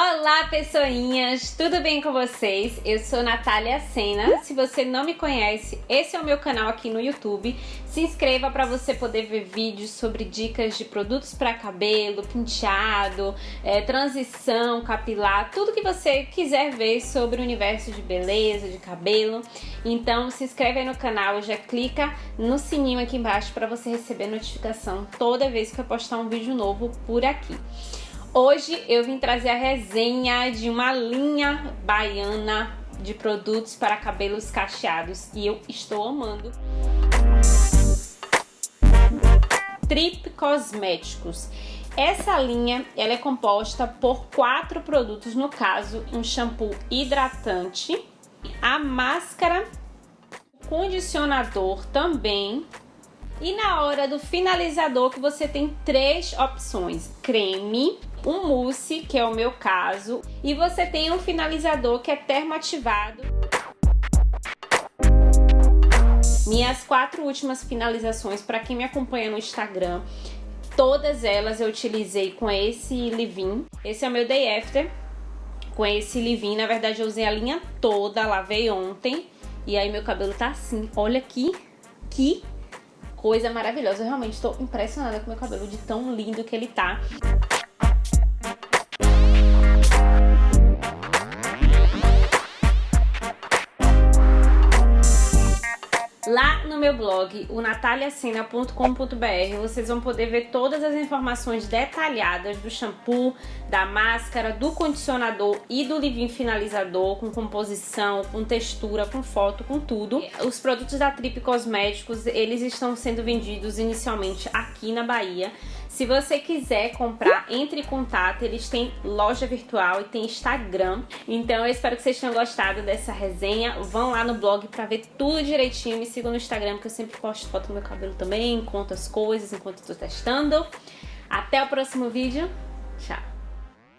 Olá, pessoinhas! Tudo bem com vocês? Eu sou Natália Sena. Se você não me conhece, esse é o meu canal aqui no YouTube. Se inscreva para você poder ver vídeos sobre dicas de produtos para cabelo, penteado, é, transição capilar, tudo que você quiser ver sobre o universo de beleza, de cabelo. Então se inscreve aí no canal, já clica no sininho aqui embaixo para você receber notificação toda vez que eu postar um vídeo novo por aqui. Hoje eu vim trazer a resenha de uma linha baiana de produtos para cabelos cacheados e eu estou amando. Trip Cosméticos. Essa linha ela é composta por quatro produtos, no caso um shampoo hidratante, a máscara, condicionador também e na hora do finalizador que você tem três opções, creme, um mousse, que é o meu caso, e você tem um finalizador que é termoativado. Minhas quatro últimas finalizações, para quem me acompanha no Instagram, todas elas eu utilizei com esse leave-in. Esse é o meu Day After, com esse leave-in. Na verdade, eu usei a linha toda, lavei ontem. E aí meu cabelo tá assim, olha aqui, que coisa maravilhosa. Eu realmente estou impressionada com meu cabelo, de tão lindo que ele tá. Lá no meu blog, o nataliacena.com.br, vocês vão poder ver todas as informações detalhadas do shampoo, da máscara, do condicionador e do leave-in finalizador, com composição, com textura, com foto, com tudo. Os produtos da Trip Cosméticos, eles estão sendo vendidos inicialmente aqui na Bahia. Se você quiser comprar, entre em contato, eles têm loja virtual e tem Instagram. Então eu espero que vocês tenham gostado dessa resenha. Vão lá no blog pra ver tudo direitinho. Me sigam no Instagram, que eu sempre posto foto do meu cabelo também, conto as coisas enquanto estou testando. Até o próximo vídeo. Tchau!